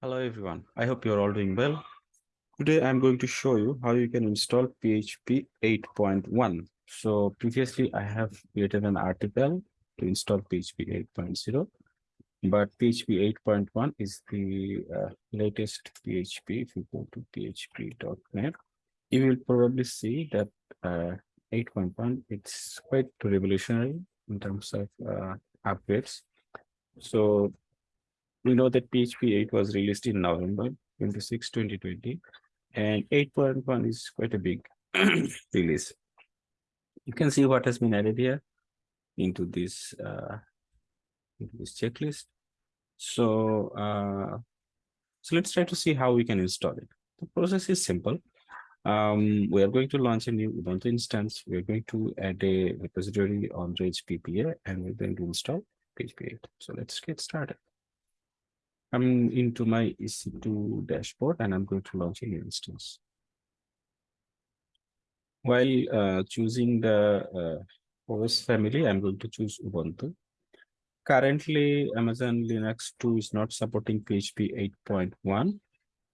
Hello everyone, I hope you're all doing well. Today I'm going to show you how you can install PHP 8.1. So previously I have created an article to install PHP 8.0, but PHP 8.1 is the uh, latest PHP. If you go to php.net, you will probably see that uh, 8.1, it's quite revolutionary in terms of uh, upgrades. So we know that PHP 8 was released in November 26, 2020, and 8.1 is quite a big release. You can see what has been added here into this uh, into this checklist. So, uh, so let's try to see how we can install it. The process is simple. Um, we are going to launch a new Ubuntu instance. We're going to add a repository on PPA and we're going to install PHP 8. So let's get started. I'm into my EC2 dashboard and I'm going to launch a new instance. While uh, choosing the uh, OS family, I'm going to choose Ubuntu. Currently, Amazon Linux 2 is not supporting PHP 8.1.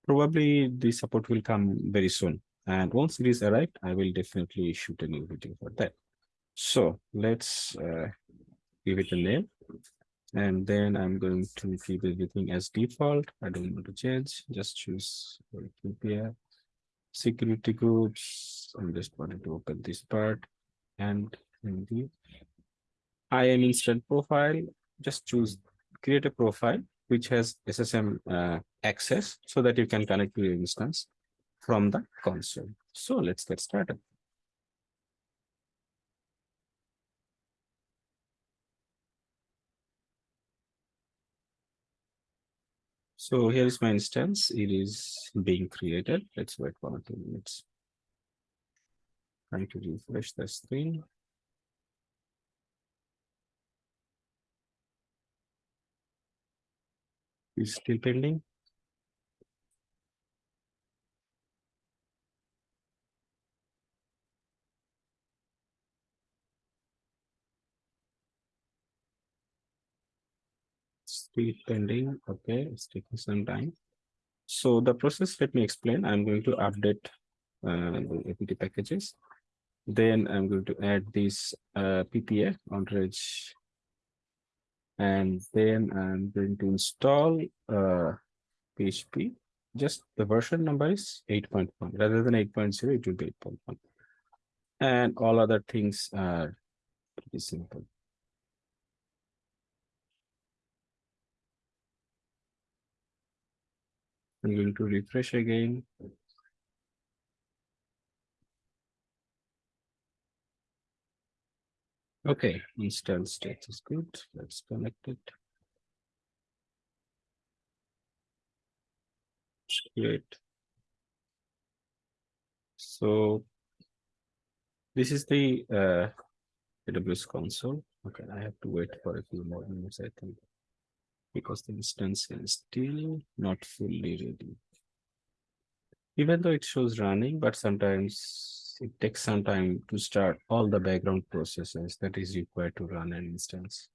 Probably the support will come very soon. And once it is arrived, I will definitely shoot a new video for that. So let's uh, give it a name and then I'm going to keep everything as default. I don't want to change, just choose here. Security groups. I'm just wanting to open this part and in the IAM instance profile, just choose create a profile which has SSM uh, access so that you can connect to your instance from the console. So let's get started. So here is my instance. It is being created. Let's wait one or two minutes. Trying to refresh the screen. Is still pending. Still pending. Okay, it's taking some time. So the process, let me explain. I'm going to update uh, the APT packages. Then I'm going to add this uh, PPA Ondrej. And then I'm going to install uh, PHP. Just the version number is 8.1. Rather than 8.0, it will be 8.1. And all other things are pretty simple. I'm going to refresh again. Okay, install state is good. Let's connect it. Great. So this is the uh, AWS console. Okay, I have to wait for a few more minutes, I think because the instance is still not fully ready. Even though it shows running, but sometimes it takes some time to start all the background processes that is required to run an instance.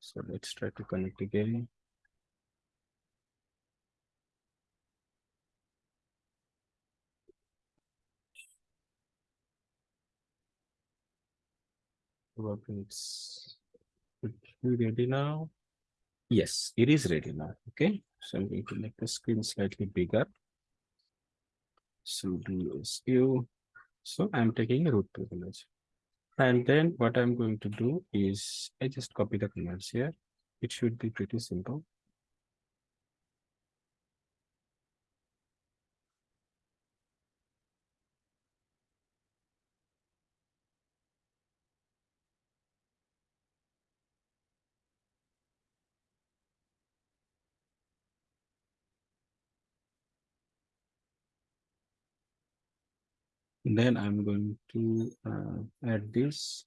So let's try to connect again. Probably it's ready now. Yes, it is ready now. Okay, so I'm going to make the screen slightly bigger. So do SU. So I'm taking root privilege. And then what I'm going to do is I just copy the commands here. It should be pretty simple. Then I'm going to uh, add this.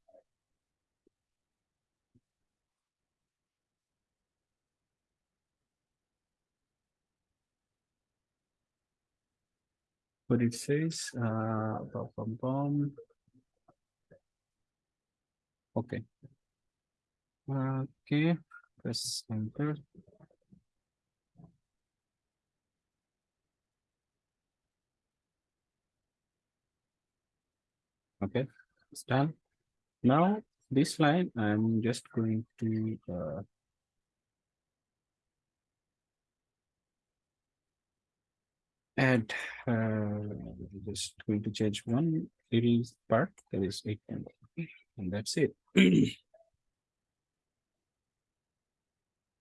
What it says, uh, bum, bum, okay. Okay, press enter. Okay, it's done. Now this line, I'm just going to uh, add uh, just going to change one little part that is 8 and that's it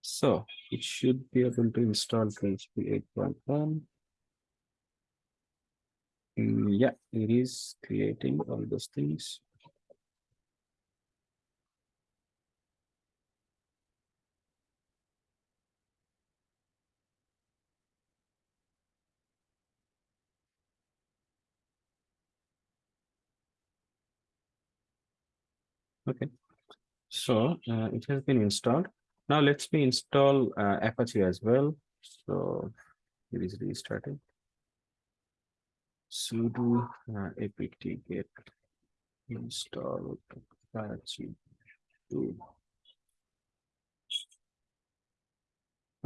so it should be able to install php 8.1 Mm, yeah it is creating all those things Okay, so uh, it has been installed. Now let's me install uh, Apache as well. So it is restarting. Sudo uh, apt get install Apache 2.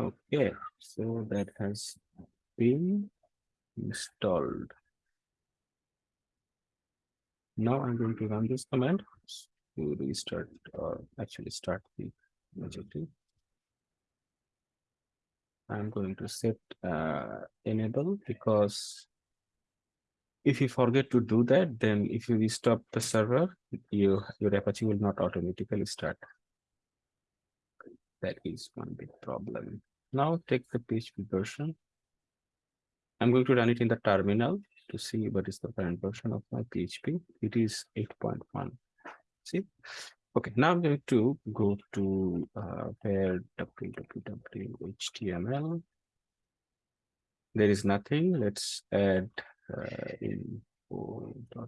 Okay, so that has been installed. Now I'm going to run this command to restart or actually start the objective. I'm going to set uh, enable because if you forget to do that, then if you restart the server, you your Apache will not automatically start. That is one big problem. Now take the PHP version. I'm going to run it in the terminal to see what is the current version of my PHP. It is 8.1. See? Okay, now I'm going to go to uh, where www.html. There is nothing. Let's add uh, info.php.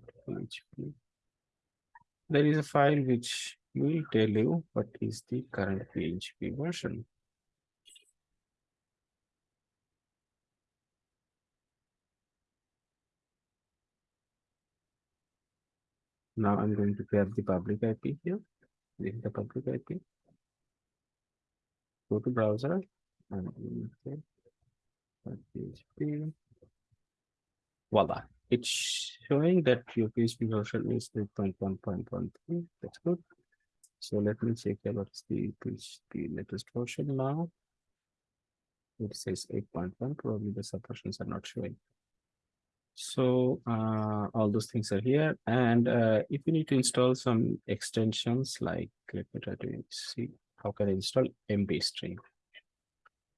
There is a file which will tell you what is the current PHP version. Now I'm going to grab the public IP here. This is the public IP. Go to browser and PHP. Voila. It's showing that your PHP version is 3.1.13. That's good. So let me check what's the PHP latest version now. It says 8.1. Probably the subversions are not showing. So uh, all those things are here. And uh, if you need to install some extensions, like let me try to see how can I install MB.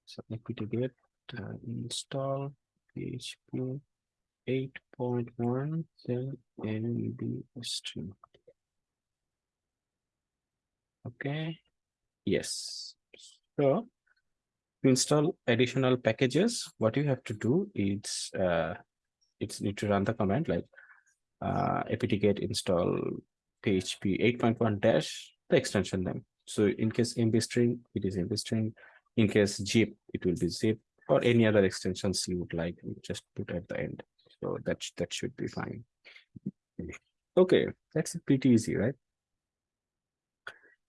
So apt get uh, install PHP 8.1 then MB string. Okay. Yes. So to install additional packages, what you have to do is uh, it's need to run the command like uh, apt-get install php 8.1 dash the extension name. So in case mb string, it is mb string. In case zip, it will be zip or any other extensions you would like, you just put at the end. So that, that should be fine. Okay, that's pretty easy, right?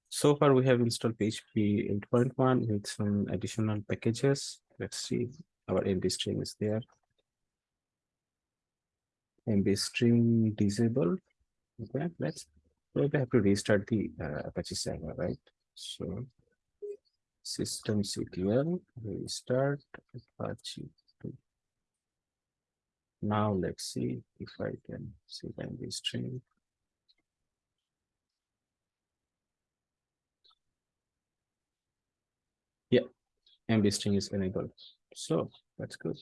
So far we have installed PHP 8.1 with some additional packages. Let's see, our MB string is there. MB string disabled. Okay, let's we have to restart the uh, Apache server, right? So systemctl restart Apache. Now let's see if I can see MB string. Yeah, MB string is enabled. So that's good.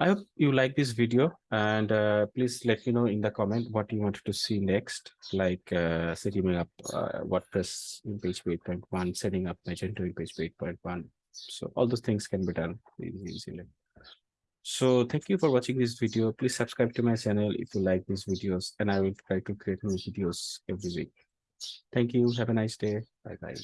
I hope you like this video and uh, please let me know in the comment what you wanted to see next, like uh, setting up uh, WordPress in PHP 8.1, setting up Magento in PHP 8.1. So all those things can be done easily. So thank you for watching this video. Please subscribe to my channel if you like these videos and I will try to create new videos every week. Thank you. Have a nice day. Bye bye.